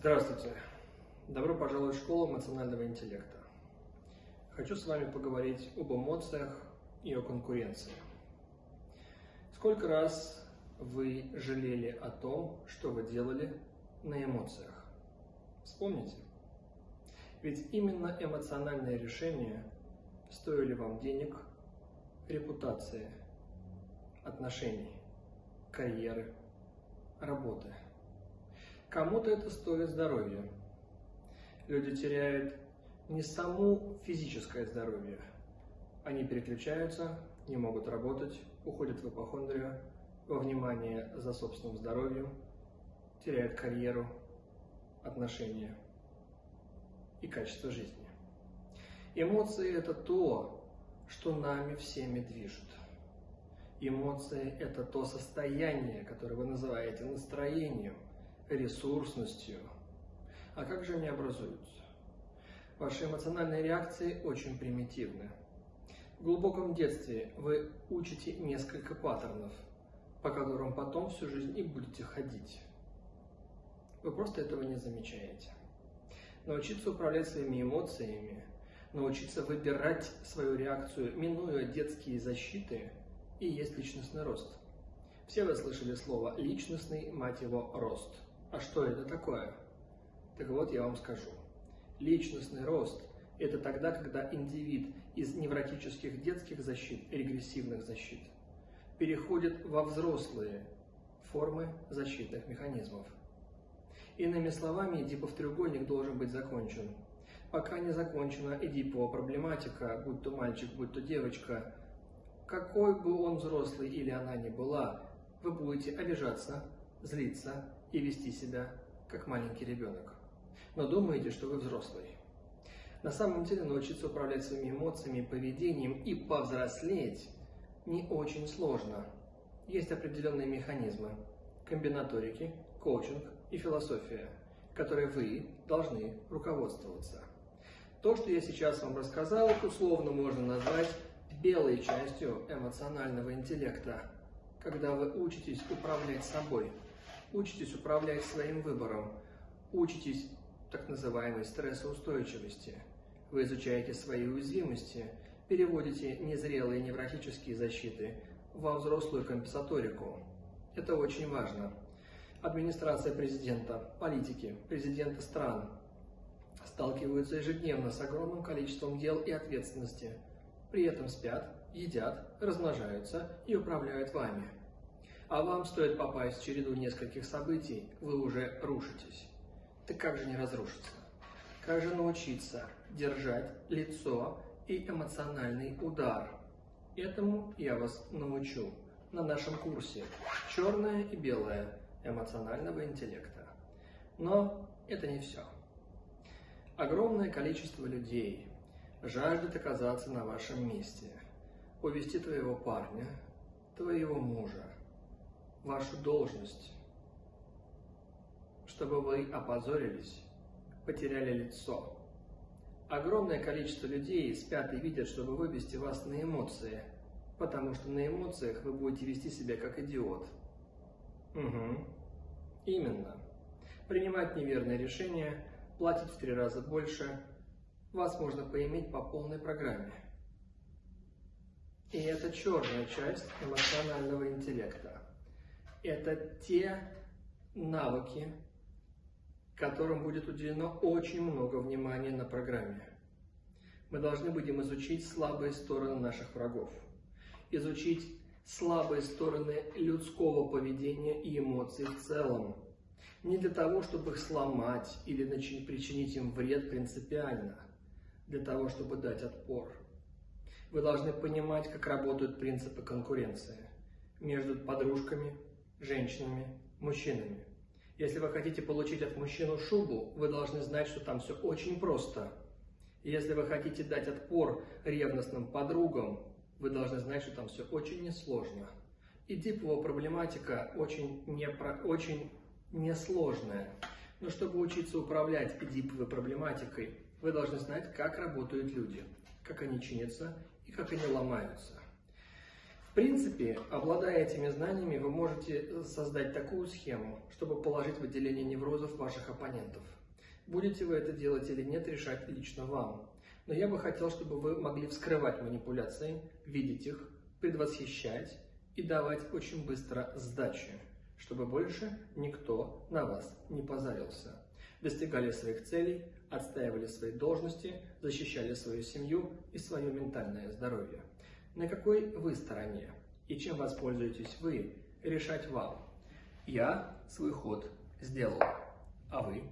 Здравствуйте! Добро пожаловать в школу эмоционального интеллекта. Хочу с вами поговорить об эмоциях и о конкуренции. Сколько раз вы жалели о том, что вы делали на эмоциях? Вспомните. Ведь именно эмоциональные решения стоили вам денег, репутации, отношений, карьеры, работы – Кому-то это стоит здоровья. Люди теряют не саму физическое здоровье. Они переключаются, не могут работать, уходят в ипохондрию, во внимание за собственным здоровьем, теряют карьеру, отношения и качество жизни. Эмоции – это то, что нами всеми движет. Эмоции – это то состояние, которое вы называете настроением – ресурсностью. А как же они образуются? Ваши эмоциональные реакции очень примитивны. В глубоком детстве вы учите несколько паттернов, по которым потом всю жизнь и будете ходить. Вы просто этого не замечаете. Научиться управлять своими эмоциями, научиться выбирать свою реакцию, минуя детские защиты, и есть личностный рост. Все вы слышали слово «личностный, мать его, рост». А что это такое? Так вот, я вам скажу. Личностный рост – это тогда, когда индивид из невротических детских защит, регрессивных защит, переходит во взрослые формы защитных механизмов. Иными словами, Эдипов треугольник должен быть закончен. Пока не закончена Эдипова проблематика, будь то мальчик, будь то девочка, какой бы он взрослый или она ни была, вы будете обижаться, злиться, и вести себя как маленький ребенок. Но думаете, что вы взрослый. На самом деле научиться управлять своими эмоциями, поведением и повзрослеть не очень сложно. Есть определенные механизмы, комбинаторики, коучинг и философия, которые вы должны руководствоваться. То, что я сейчас вам рассказал, условно можно назвать белой частью эмоционального интеллекта, когда вы учитесь управлять собой – Учитесь управлять своим выбором. Учитесь так называемой стрессоустойчивости. Вы изучаете свои уязвимости, переводите незрелые невротические защиты во взрослую компенсаторику. Это очень важно. Администрация президента, политики, президенты стран сталкиваются ежедневно с огромным количеством дел и ответственности. При этом спят, едят, размножаются и управляют вами а вам стоит попасть в череду нескольких событий, вы уже рушитесь. Так как же не разрушиться? Как же научиться держать лицо и эмоциональный удар? Этому я вас научу на нашем курсе «Черное и белое эмоционального интеллекта». Но это не все. Огромное количество людей жаждет оказаться на вашем месте, увести твоего парня, твоего мужа, вашу должность, чтобы вы опозорились, потеряли лицо. Огромное количество людей спят и видят, чтобы вывести вас на эмоции, потому что на эмоциях вы будете вести себя как идиот. Угу. Именно. Принимать неверные решения, платить в три раза больше, вас можно поиметь по полной программе. И это черная часть эмоционального интеллекта это те навыки, которым будет уделено очень много внимания на программе. Мы должны будем изучить слабые стороны наших врагов, изучить слабые стороны людского поведения и эмоций в целом. Не для того, чтобы их сломать или причинить им вред принципиально, для того, чтобы дать отпор. Вы должны понимать, как работают принципы конкуренции между подружками, женщинами, мужчинами. Если вы хотите получить от мужчины шубу, вы должны знать, что там все очень просто. Если вы хотите дать отпор ревностным подругам, вы должны знать, что там все очень несложно. И диплова проблематика очень, не, очень несложная. Но чтобы учиться управлять эдиповой проблематикой, вы должны знать, как работают люди, как они чинятся и как они ломаются принципе, обладая этими знаниями, вы можете создать такую схему, чтобы положить в отделение неврозов ваших оппонентов. Будете вы это делать или нет, решать лично вам. Но я бы хотел, чтобы вы могли вскрывать манипуляции, видеть их, предвосхищать и давать очень быстро сдачи, чтобы больше никто на вас не позарился. Достигали своих целей, отстаивали свои должности, защищали свою семью и свое ментальное здоровье. На какой вы стороне и чем воспользуетесь вы, решать вам. Я свой ход сделал, а вы?